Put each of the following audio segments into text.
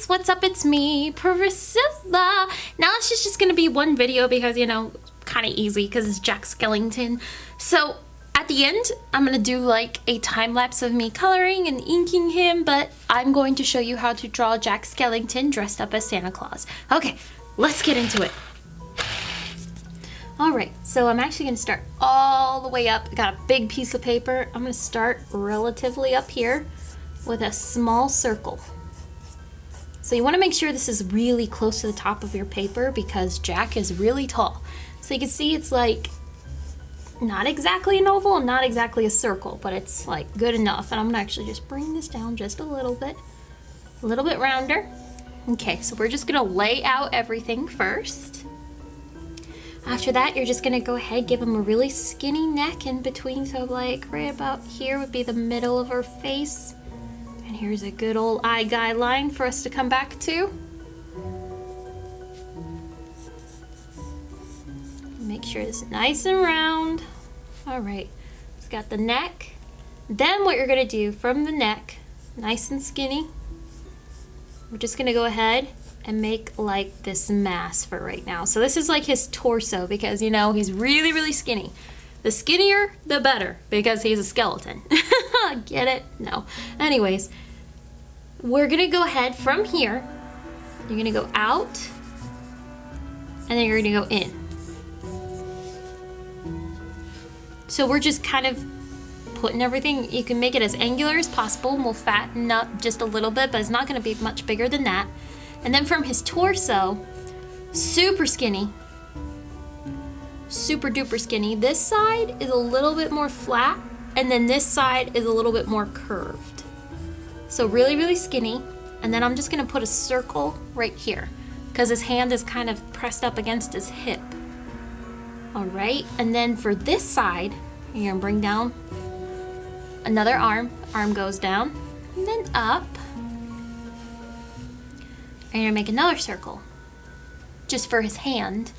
guys, what's up? It's me, Priscilla. Now it's just, just gonna be one video because, you know, kind of easy because it's Jack Skellington. So at the end, I'm gonna do like a time lapse of me coloring and inking him, but I'm going to show you how to draw Jack Skellington dressed up as Santa Claus. Okay, let's get into it. All right, so I'm actually gonna start all the way up. I got a big piece of paper. I'm gonna start relatively up here with a small circle. So you wanna make sure this is really close to the top of your paper because Jack is really tall. So you can see it's like not exactly an oval, not exactly a circle, but it's like good enough. And I'm gonna actually just bring this down just a little bit, a little bit rounder. Okay, so we're just gonna lay out everything first. After that, you're just gonna go ahead, give him a really skinny neck in between. So like right about here would be the middle of her face. And here's a good old eye guideline for us to come back to. Make sure it's nice and round. All right, it's got the neck. Then what you're gonna do from the neck, nice and skinny, we're just gonna go ahead and make like this mass for right now. So this is like his torso because you know, he's really, really skinny. The skinnier, the better because he's a skeleton. Get it? No. Anyways, we're gonna go ahead from here. You're gonna go out and then you're gonna go in. So we're just kind of putting everything, you can make it as angular as possible we'll fatten up just a little bit, but it's not gonna be much bigger than that. And then from his torso, super skinny, super duper skinny. This side is a little bit more flat and then this side is a little bit more curved. So really, really skinny. And then I'm just gonna put a circle right here because his hand is kind of pressed up against his hip. All right, and then for this side, you're gonna bring down another arm. Arm goes down, and then up. And you're gonna make another circle, just for his hand.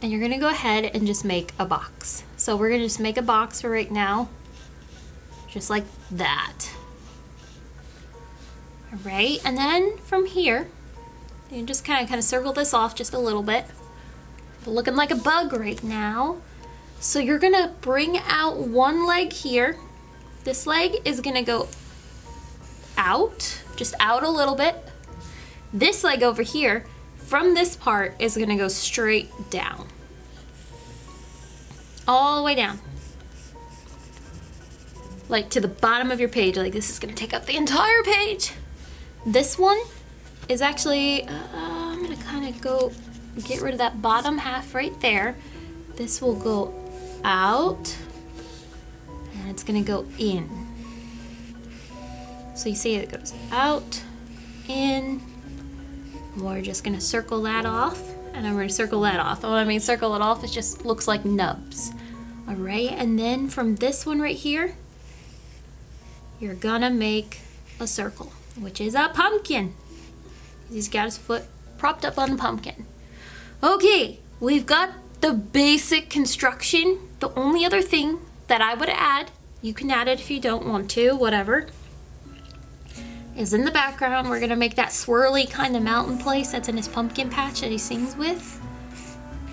And you're gonna go ahead and just make a box. So we're gonna just make a box for right now, just like that. All right, and then from here, you just kind of kind of circle this off just a little bit looking like a bug right now. So you're gonna bring out one leg here. This leg is gonna go out, just out a little bit. This leg over here, from this part, is gonna go straight down. All the way down. Like to the bottom of your page, like this is gonna take up the entire page. This one is actually, uh, I'm gonna kind of go get rid of that bottom half right there. This will go out and it's gonna go in. So you see it goes out, in. We're just gonna circle that off and I'm gonna circle that off. When I mean circle it off, it just looks like nubs. All right, and then from this one right here, you're gonna make a circle, which is a pumpkin. He's got his foot propped up on the pumpkin. Okay, we've got the basic construction. The only other thing that I would add, you can add it if you don't want to, whatever, is in the background. We're gonna make that swirly kind of mountain place that's in his pumpkin patch that he sings with.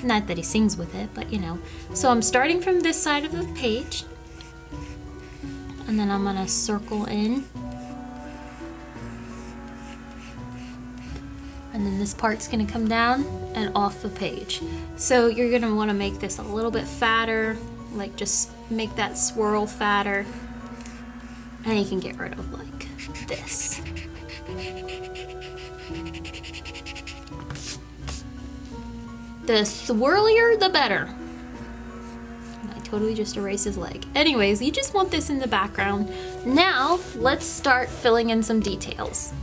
Not that he sings with it, but you know. So I'm starting from this side of the page. And then I'm gonna circle in and then this part's gonna come down and off the page. So you're gonna wanna make this a little bit fatter, like just make that swirl fatter, and you can get rid of like this. The swirlier, the better. I totally just erased his leg. Anyways, you just want this in the background. Now, let's start filling in some details.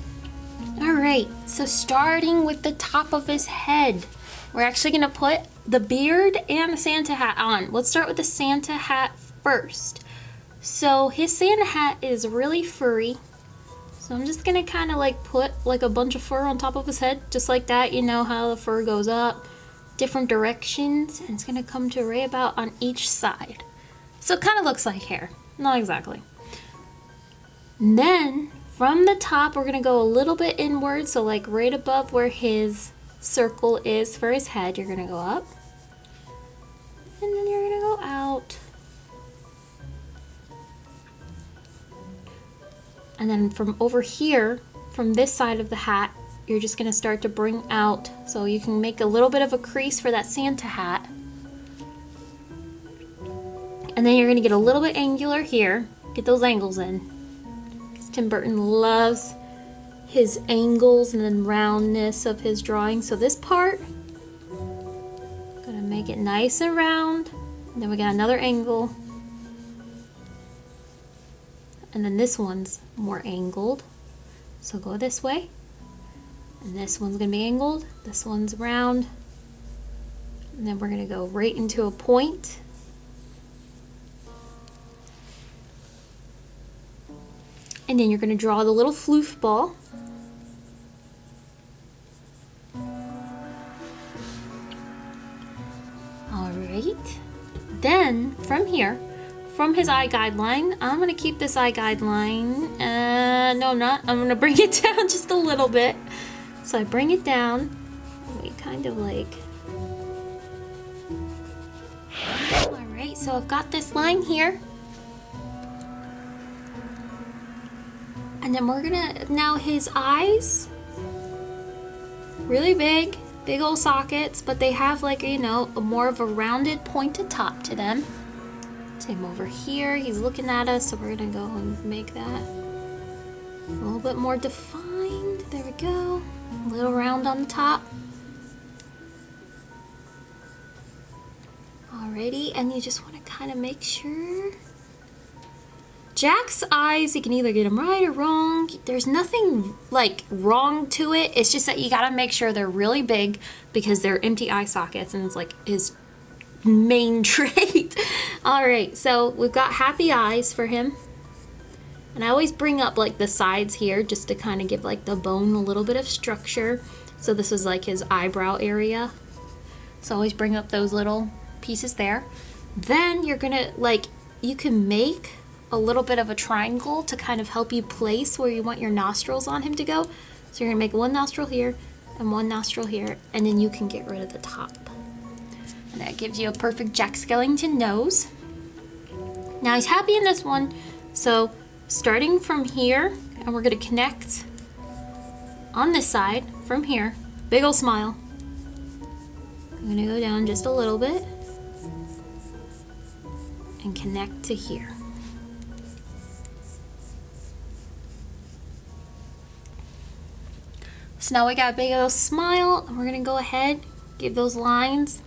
All right, so starting with the top of his head, we're actually gonna put the beard and the Santa hat on. Let's start with the Santa hat first. So his Santa hat is really furry. So I'm just gonna kind of like put like a bunch of fur on top of his head, just like that. You know how the fur goes up, different directions, and it's gonna come to right about on each side. So it kind of looks like hair, not exactly. And then from the top, we're gonna go a little bit inward. So like right above where his circle is for his head, you're gonna go up. And then you're gonna go out. And then from over here, from this side of the hat, you're just gonna start to bring out. So you can make a little bit of a crease for that Santa hat. And then you're gonna get a little bit angular here. Get those angles in. Tim Burton loves his angles and then roundness of his drawing. So this part, I'm gonna make it nice and round. And then we got another angle. And then this one's more angled. So go this way. And this one's gonna be angled. This one's round. And then we're gonna go right into a point. And then you're going to draw the little floof ball. Alright. Then, from here, from his eye guideline, I'm going to keep this eye guideline. Uh, no, I'm not. I'm going to bring it down just a little bit. So I bring it down. We kind of like... Alright, so I've got this line here. And then we're gonna, now his eyes, really big, big old sockets, but they have like, you know, a more of a rounded pointed top to them. Same over here, he's looking at us, so we're gonna go and make that a little bit more defined. There we go. A little round on the top. Alrighty, and you just wanna kind of make sure Jack's eyes, you can either get them right or wrong. There's nothing like wrong to it. It's just that you gotta make sure they're really big because they're empty eye sockets and it's like his main trait. All right, so we've got happy eyes for him. And I always bring up like the sides here just to kind of give like the bone a little bit of structure. So this is like his eyebrow area. So always bring up those little pieces there. Then you're gonna like, you can make a little bit of a triangle to kind of help you place where you want your nostrils on him to go. So you're gonna make one nostril here and one nostril here, and then you can get rid of the top. And that gives you a perfect Jack Skellington nose. Now he's happy in this one, so starting from here, and we're gonna connect on this side from here, big ol' smile. I'm gonna go down just a little bit and connect to here. So now we got a big old smile. We're going to go ahead, give those lines.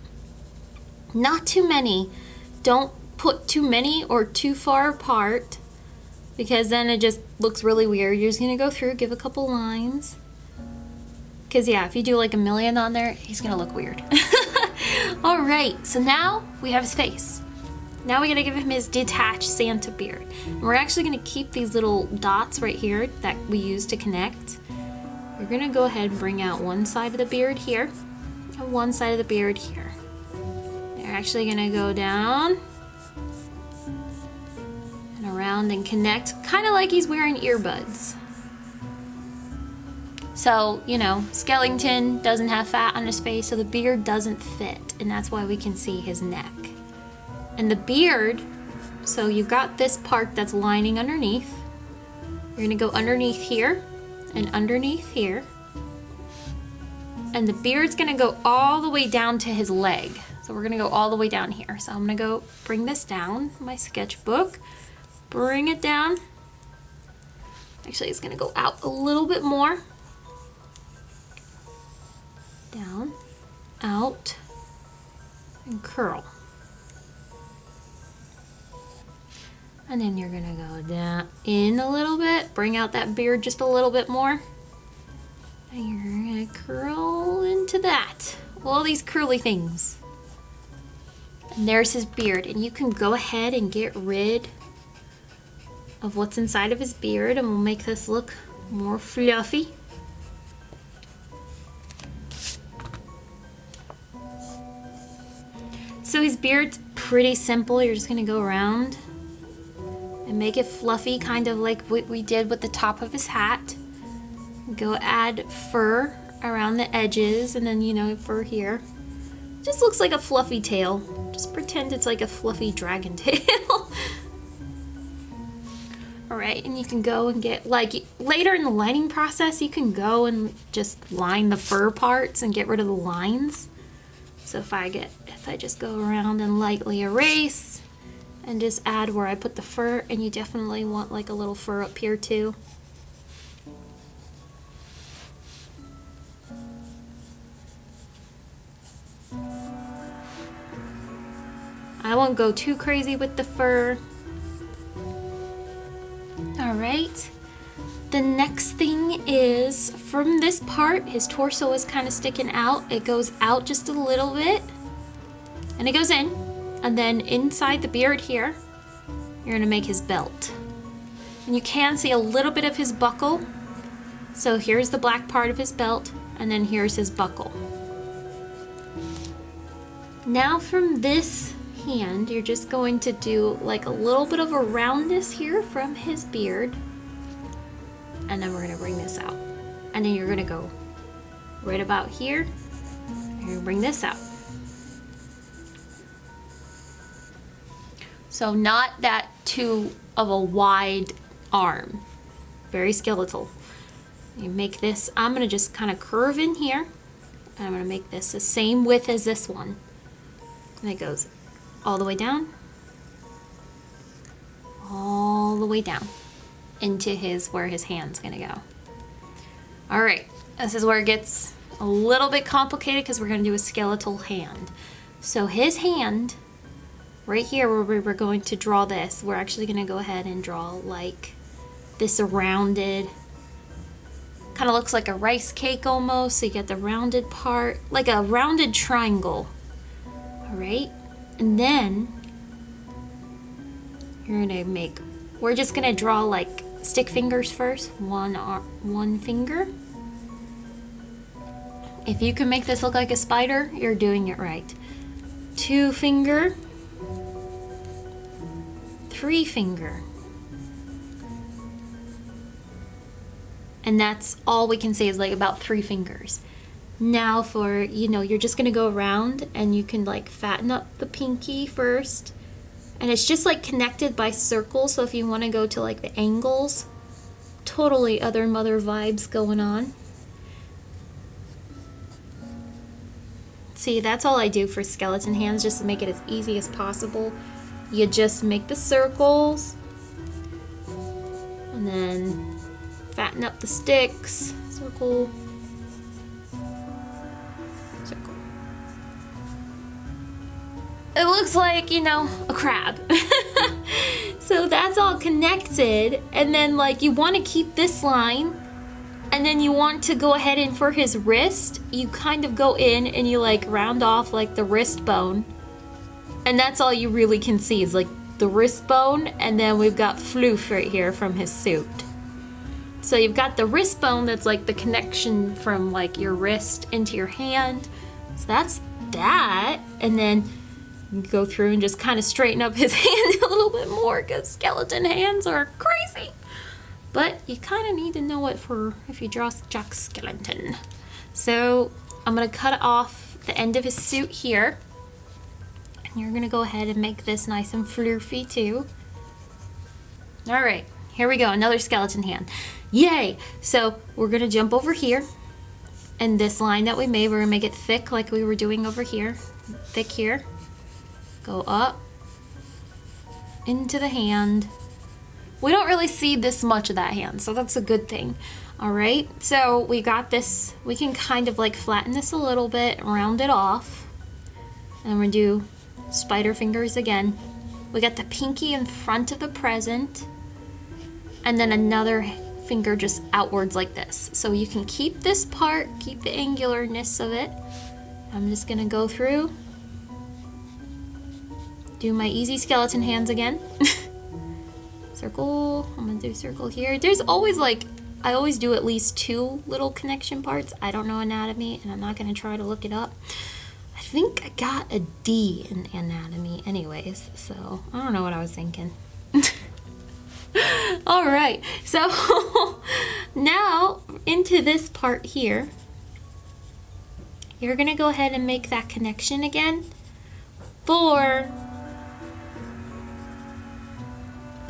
Not too many. Don't put too many or too far apart because then it just looks really weird. You're just going to go through, give a couple lines. Because yeah, if you do like a million on there, he's going to look weird. All right, so now we have his face. Now we gotta give him his detached Santa beard. And we're actually gonna keep these little dots right here that we use to connect. We're gonna go ahead and bring out one side of the beard here and one side of the beard here. They're actually gonna go down and around and connect, kind of like he's wearing earbuds. So, you know, Skellington doesn't have fat on his face, so the beard doesn't fit, and that's why we can see his neck. And the beard, so you've got this part that's lining underneath. You're gonna go underneath here, and underneath here. And the beard's gonna go all the way down to his leg. So we're gonna go all the way down here. So I'm gonna go bring this down, my sketchbook, bring it down. Actually, it's gonna go out a little bit more. Down, out, and curl. And then you're gonna go down in a little bit, bring out that beard just a little bit more. And you're gonna curl into that. All these curly things. And there's his beard. And you can go ahead and get rid of what's inside of his beard and we'll make this look more fluffy. So his beard's pretty simple. You're just gonna go around make it fluffy, kind of like what we did with the top of his hat. Go add fur around the edges and then, you know, fur here. Just looks like a fluffy tail. Just pretend it's like a fluffy dragon tail. Alright, and you can go and get, like, later in the lining process, you can go and just line the fur parts and get rid of the lines. So if I get, if I just go around and lightly erase and just add where I put the fur, and you definitely want like a little fur up here too. I won't go too crazy with the fur. All right. The next thing is from this part, his torso is kind of sticking out. It goes out just a little bit and it goes in. And then inside the beard here, you're gonna make his belt. And you can see a little bit of his buckle. So here's the black part of his belt and then here's his buckle. Now from this hand, you're just going to do like a little bit of a roundness here from his beard. And then we're gonna bring this out. And then you're gonna go right about here. Gonna bring this out. So not that too of a wide arm. Very skeletal. You make this, I'm gonna just kind of curve in here. I'm gonna make this the same width as this one. And it goes all the way down, all the way down into his, where his hand's gonna go. All right, this is where it gets a little bit complicated because we're gonna do a skeletal hand. So his hand, right here where we were going to draw this, we're actually gonna go ahead and draw like this rounded, kind of looks like a rice cake almost. So you get the rounded part, like a rounded triangle. All right, and then you're gonna make, we're just gonna draw like stick fingers first, one, one finger. If you can make this look like a spider, you're doing it right. Two finger, three finger. And that's all we can say is like about three fingers. Now for, you know, you're just gonna go around and you can like fatten up the pinky first. And it's just like connected by circles. So if you wanna go to like the angles, totally other mother vibes going on. See, that's all I do for skeleton hands, just to make it as easy as possible. You just make the circles, and then fatten up the sticks, circle, it looks like, you know, a crab. so that's all connected. And then like you want to keep this line and then you want to go ahead and for his wrist, you kind of go in and you like round off like the wrist bone. And that's all you really can see is like the wrist bone and then we've got floof right here from his suit. So you've got the wrist bone that's like the connection from like your wrist into your hand. So that's that. And then go through and just kind of straighten up his hand a little bit more because skeleton hands are crazy. But you kind of need to know it for if you draw Jack Skeleton. So I'm to cut off the end of his suit here. You're to go ahead and make this nice and floofy too. All right, here we go, another skeleton hand. Yay! So we're to jump over here. And this line that we made, we're to make it thick like we were doing over here. Thick here go up into the hand. We don't really see this much of that hand, so that's a good thing. All right, so we got this, we can kind of like flatten this a little bit, round it off. And we're gonna do spider fingers again. We got the pinky in front of the present, and then another finger just outwards like this. So you can keep this part, keep the angularness of it. I'm just gonna go through do my easy skeleton hands again. circle, I'm gonna do circle here. There's always like, I always do at least two little connection parts. I don't know anatomy and I'm not gonna try to look it up. Think I got a D in anatomy anyways, so I don't know what I was thinking. All right, so now into this part here, you're gonna go ahead and make that connection again for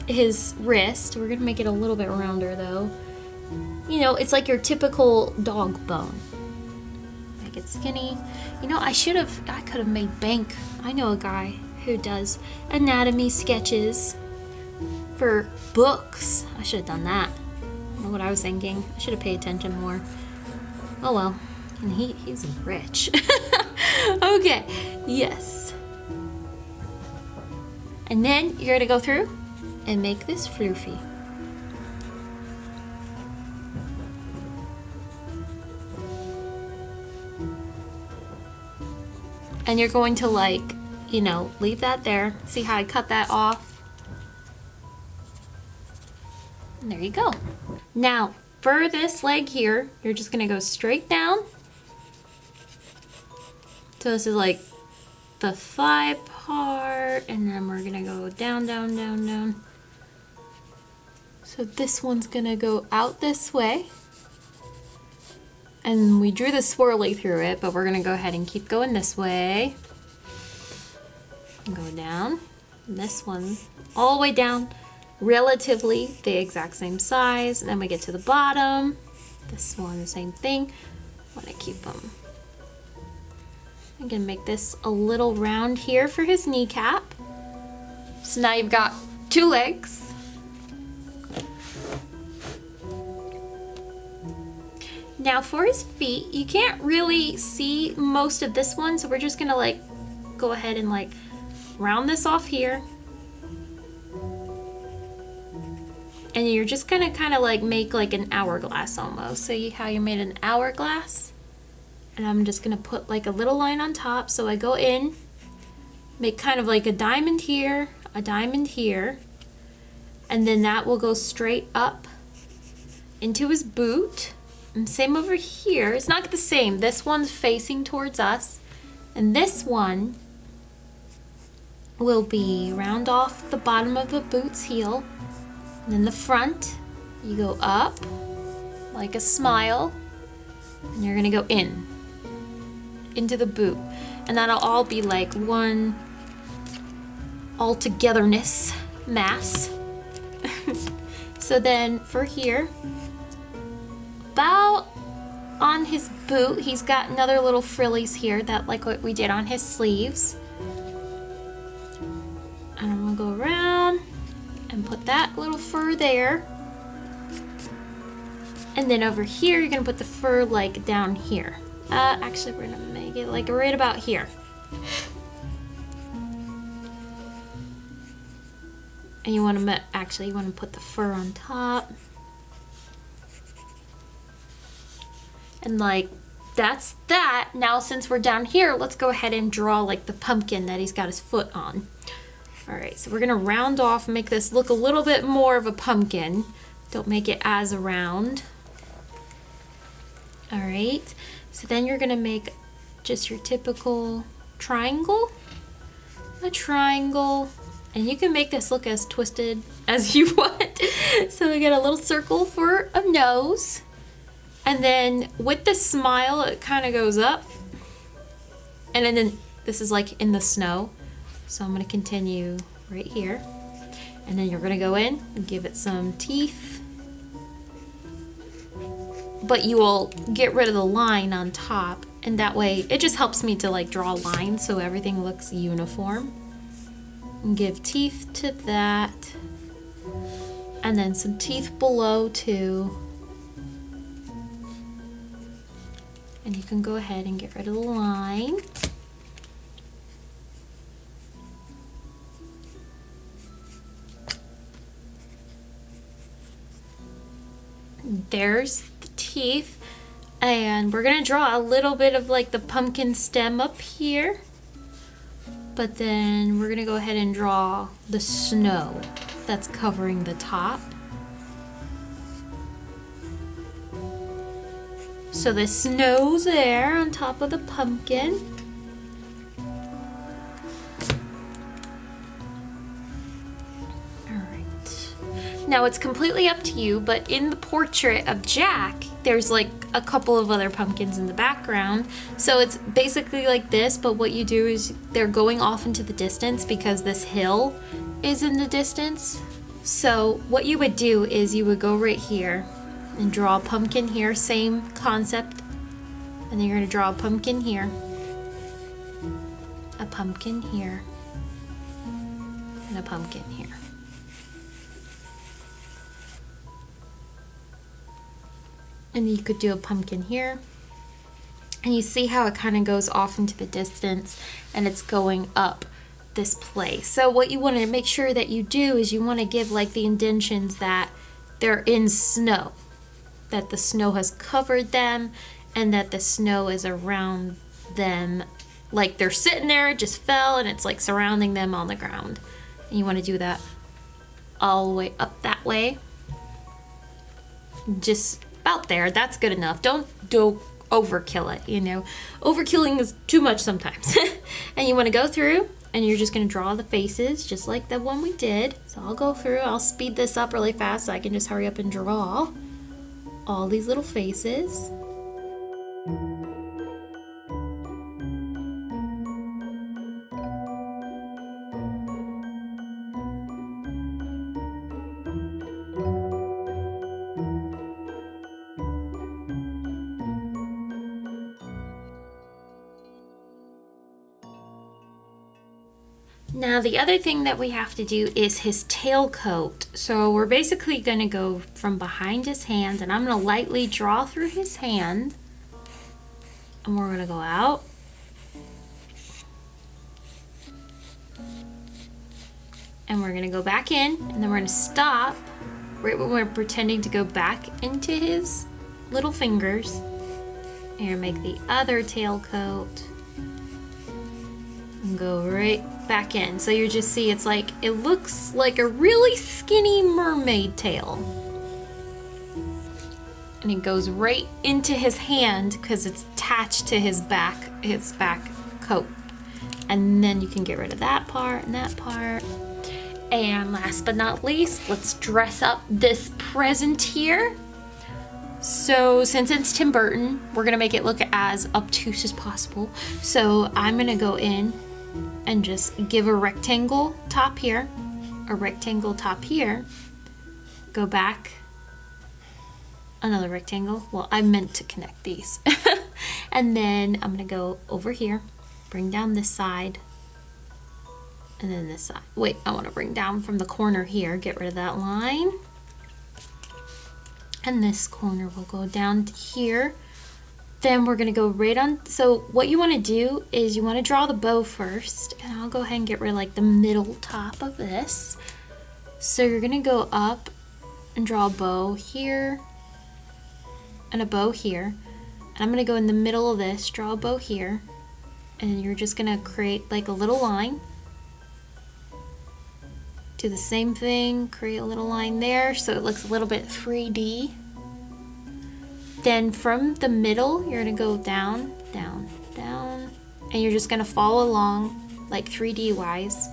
his wrist. We're gonna make it a little bit rounder though. You know, it's like your typical dog bone. Make it skinny. You know, I should have, I could have made bank. I know a guy who does anatomy sketches for books. I should have done that. I know what I was thinking. I should have paid attention more. Oh well. And he, he's rich. okay, yes. And then you're gonna go through and make this floofy. And you're going to like, you know, leave that there. See how I cut that off? And there you go. Now, for this leg here, you're just gonna go straight down. So this is like the thigh part, and then we're gonna go down, down, down, down. So this one's gonna go out this way. And we drew the swirly through it, but we're gonna go ahead and keep going this way. Go down. And this one all the way down, relatively the exact same size. And then we get to the bottom. This one, the same thing. I wanna keep them. I'm gonna make this a little round here for his kneecap. So now you've got two legs. Now for his feet, you can't really see most of this one, so we're just gonna like go ahead and like round this off here. And you're just gonna kind of like make like an hourglass almost. So you, how you made an hourglass? And I'm just gonna put like a little line on top. So I go in, make kind of like a diamond here, a diamond here, and then that will go straight up into his boot. And same over here. It's not the same. This one's facing towards us. And this one will be round off the bottom of the boot's heel. And then the front, you go up like a smile. And you're gonna go in, into the boot. And that'll all be like one all-togetherness mass. so then for here, about on his boot, he's got another little frillies here that like what we did on his sleeves. And I'm gonna go around and put that little fur there. And then over here, you're gonna put the fur like down here. Uh, actually, we're gonna make it like right about here. And you wanna, actually, you wanna put the fur on top. And like, that's that. Now, since we're down here, let's go ahead and draw like the pumpkin that he's got his foot on. All right, so we're gonna round off, make this look a little bit more of a pumpkin. Don't make it as a round. All right, so then you're gonna make just your typical triangle, a triangle, and you can make this look as twisted as you want. so we get a little circle for a nose. And then with the smile, it kind of goes up. And then, this is like in the snow. So I'm gonna continue right here. And then you're gonna go in and give it some teeth. But you will get rid of the line on top. And that way, it just helps me to like draw lines so everything looks uniform. And give teeth to that. And then some teeth below too. And you can go ahead and get rid of the line. There's the teeth. And we're gonna draw a little bit of like the pumpkin stem up here. But then we're gonna go ahead and draw the snow that's covering the top. So the snow's there on top of the pumpkin. Alright. Now it's completely up to you, but in the portrait of Jack, there's like a couple of other pumpkins in the background. So it's basically like this, but what you do is they're going off into the distance because this hill is in the distance. So what you would do is you would go right here and draw a pumpkin here, same concept. And then you're gonna draw a pumpkin here, a pumpkin here, and a pumpkin here. And you could do a pumpkin here. And you see how it kind of goes off into the distance and it's going up this place. So what you want to make sure that you do is you want to give like the indentions that they're in snow, that the snow has covered them and that the snow is around them. Like they're sitting there, it just fell and it's like surrounding them on the ground. And you want to do that all the way up that way. Just about there. That's good enough. Don't do overkill it, you know. Overkilling is too much sometimes. and you want to go through and you're just going to draw the faces just like the one we did. So I'll go through, I'll speed this up really fast so I can just hurry up and draw all these little faces. The other thing that we have to do is his tail coat. So we're basically going to go from behind his hand and I'm going to lightly draw through his hand. And we're going to go out. And we're going to go back in and then we're going to stop right when we're pretending to go back into his little fingers. And make the other tail coat and go right back in. So you just see it's like, it looks like a really skinny mermaid tail. And it goes right into his hand because it's attached to his back, his back coat. And then you can get rid of that part and that part. And last but not least, let's dress up this present here. So since it's Tim Burton, we're gonna make it look as obtuse as possible. So I'm gonna go in and just give a rectangle top here, a rectangle top here, go back, another rectangle. Well, I meant to connect these. and then I'm gonna go over here, bring down this side, and then this side. Wait, I wanna bring down from the corner here, get rid of that line. And this corner will go down here then we're gonna go right on, so what you wanna do is you wanna draw the bow first, and I'll go ahead and get rid of like the middle top of this. So you're gonna go up and draw a bow here, and a bow here. And I'm gonna go in the middle of this, draw a bow here, and you're just gonna create like a little line. Do the same thing, create a little line there so it looks a little bit 3D. Then from the middle, you're gonna go down, down, down, and you're just gonna follow along like 3D wise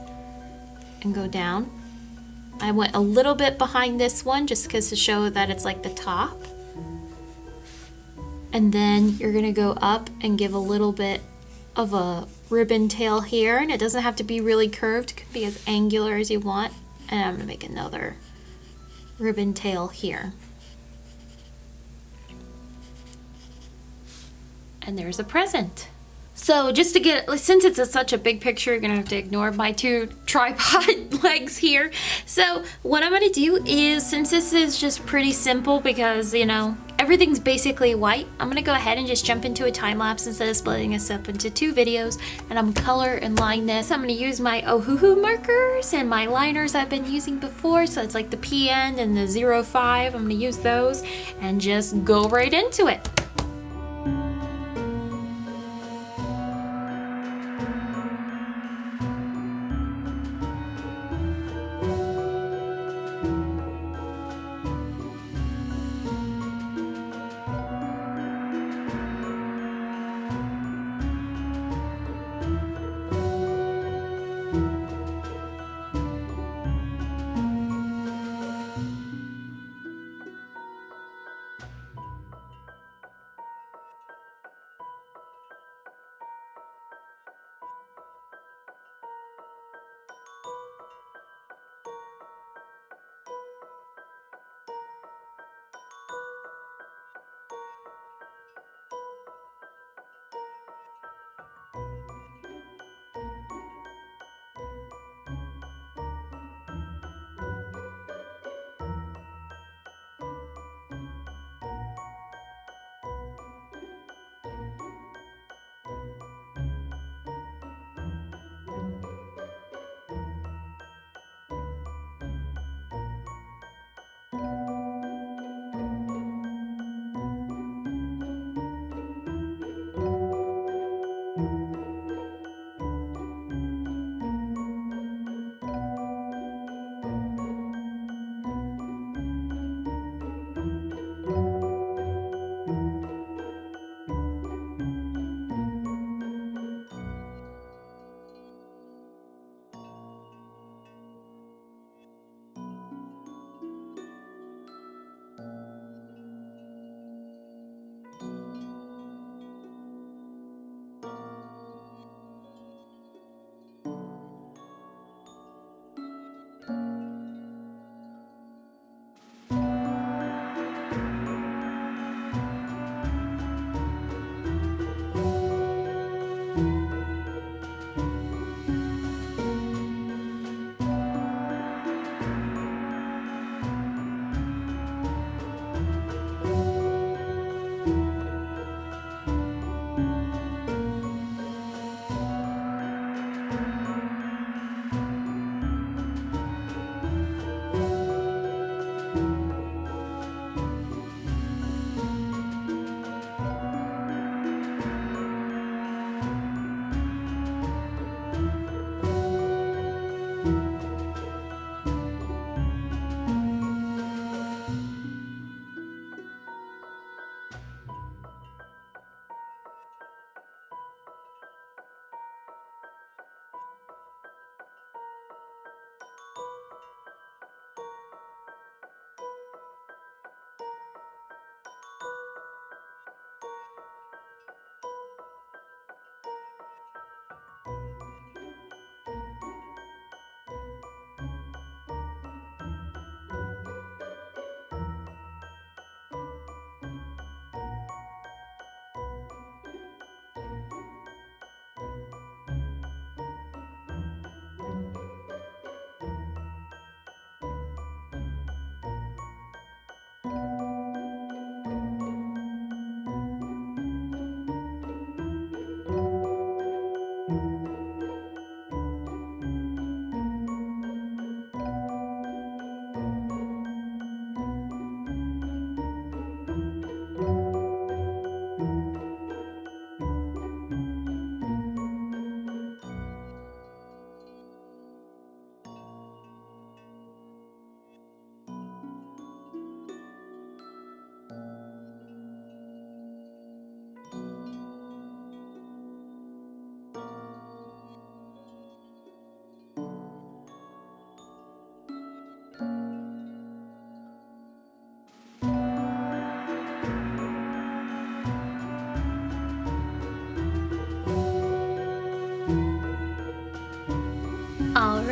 and go down. I went a little bit behind this one just because to show that it's like the top. And then you're gonna go up and give a little bit of a ribbon tail here and it doesn't have to be really curved, it could be as angular as you want. And I'm gonna make another ribbon tail here. And there's a present. So just to get, since it's a, such a big picture, you're gonna have to ignore my two tripod legs here. So what I'm gonna do is, since this is just pretty simple because, you know, everything's basically white, I'm gonna go ahead and just jump into a time lapse instead of splitting this up into two videos. And I'm color and line this. I'm gonna use my Ohuhu markers and my liners I've been using before. So it's like the PN and the 05. I'm gonna use those and just go right into it. Bye.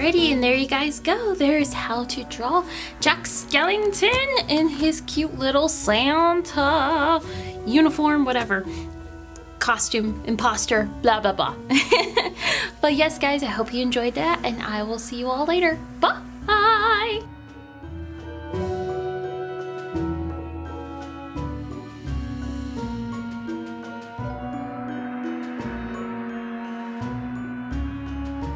And there you guys go. There's how to draw Jack Skellington in his cute little Santa uniform, whatever. Costume, imposter, blah, blah, blah. but yes, guys, I hope you enjoyed that, and I will see you all later. Bye!